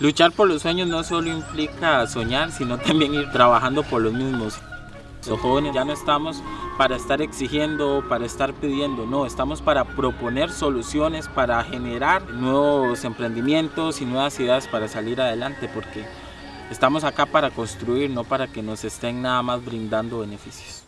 Luchar por los sueños no solo implica soñar, sino también ir trabajando por los mismos. Los jóvenes ya no estamos para estar exigiendo, para estar pidiendo, no, estamos para proponer soluciones, para generar nuevos emprendimientos y nuevas ideas para salir adelante, porque estamos acá para construir, no para que nos estén nada más brindando beneficios.